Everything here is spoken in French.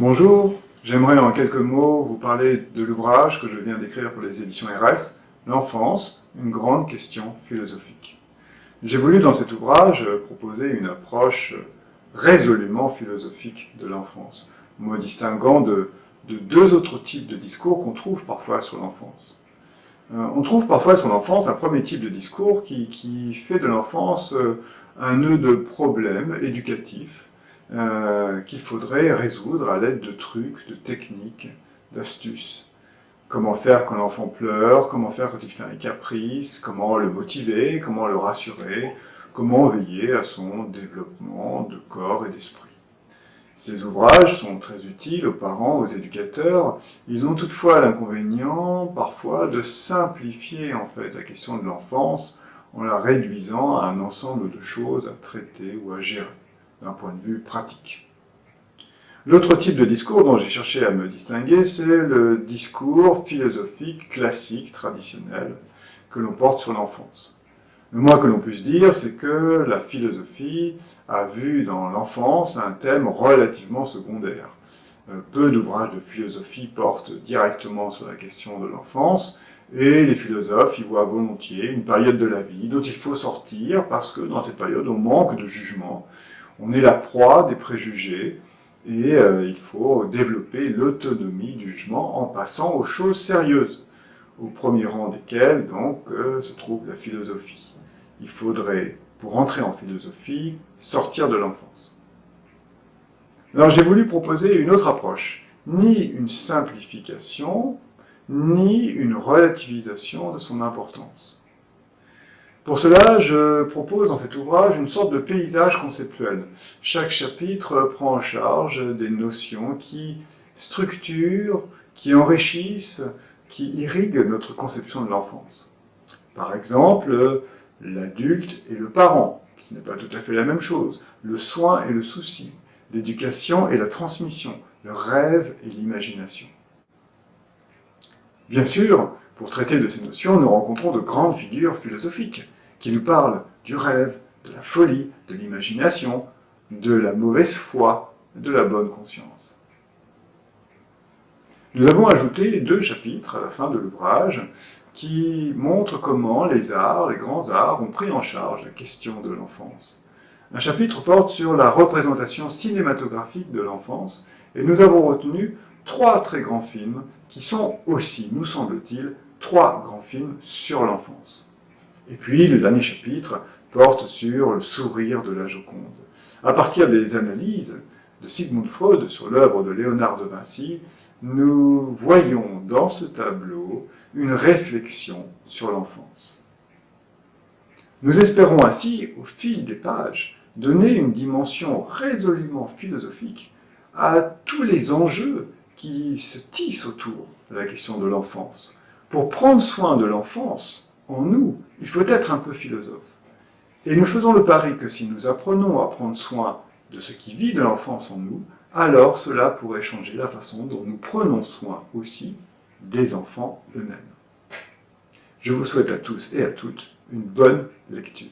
Bonjour, j'aimerais en quelques mots vous parler de l'ouvrage que je viens d'écrire pour les éditions RS, L'enfance, une grande question philosophique. J'ai voulu dans cet ouvrage proposer une approche résolument philosophique de l'enfance, me distinguant de, deux autres types de discours qu'on trouve parfois sur l'enfance. Euh, on trouve parfois sur l'enfance un premier type de discours qui, qui fait de l'enfance euh, un nœud de problèmes éducatifs, euh, qu'il faudrait résoudre à l'aide de trucs, de techniques, d'astuces. Comment faire quand l'enfant pleure, comment faire quand il fait un caprice, comment le motiver, comment le rassurer, comment veiller à son développement de corps et d'esprit. Ces ouvrages sont très utiles aux parents, aux éducateurs. Ils ont toutefois l'inconvénient, parfois, de simplifier en fait la question de l'enfance en la réduisant à un ensemble de choses à traiter ou à gérer d'un point de vue pratique. L'autre type de discours dont j'ai cherché à me distinguer, c'est le discours philosophique classique, traditionnel, que l'on porte sur l'enfance. Le moins que l'on puisse dire, c'est que la philosophie a vu dans l'enfance un thème relativement secondaire. Euh, peu d'ouvrages de philosophie portent directement sur la question de l'enfance, et les philosophes y voient volontiers une période de la vie dont il faut sortir parce que dans cette période on manque de jugement, on est la proie des préjugés et euh, il faut développer l'autonomie du jugement en passant aux choses sérieuses, au premier rang desquelles donc euh, se trouve la philosophie. Il faudrait, pour entrer en philosophie, sortir de l'enfance. Alors j'ai voulu proposer une autre approche, ni une simplification, ni une relativisation de son importance. Pour cela, je propose dans cet ouvrage une sorte de paysage conceptuel. Chaque chapitre prend en charge des notions qui structurent, qui enrichissent, qui irriguent notre conception de l'enfance. Par exemple, l'adulte et le parent, ce n'est pas tout à fait la même chose, le soin et le souci, l'éducation et la transmission, le rêve et l'imagination. Bien sûr, pour traiter de ces notions, nous rencontrons de grandes figures philosophiques qui nous parlent du rêve, de la folie, de l'imagination, de la mauvaise foi, de la bonne conscience. Nous avons ajouté deux chapitres à la fin de l'ouvrage qui montrent comment les arts, les grands arts, ont pris en charge la question de l'enfance. Un chapitre porte sur la représentation cinématographique de l'enfance, et nous avons retenu trois très grands films qui sont aussi, nous semble-t-il, trois grands films sur l'enfance. Et puis, le dernier chapitre porte sur le sourire de la Joconde. À partir des analyses de Sigmund Freud sur l'œuvre de Léonard de Vinci, nous voyons dans ce tableau une réflexion sur l'enfance. Nous espérons ainsi, au fil des pages, donner une dimension résolument philosophique à tous les enjeux qui se tissent autour de la question de l'enfance. Pour prendre soin de l'enfance en nous, il faut être un peu philosophe. Et nous faisons le pari que si nous apprenons à prendre soin de ce qui vit de l'enfance en nous, alors cela pourrait changer la façon dont nous prenons soin aussi des enfants eux-mêmes. Je vous souhaite à tous et à toutes une bonne lecture.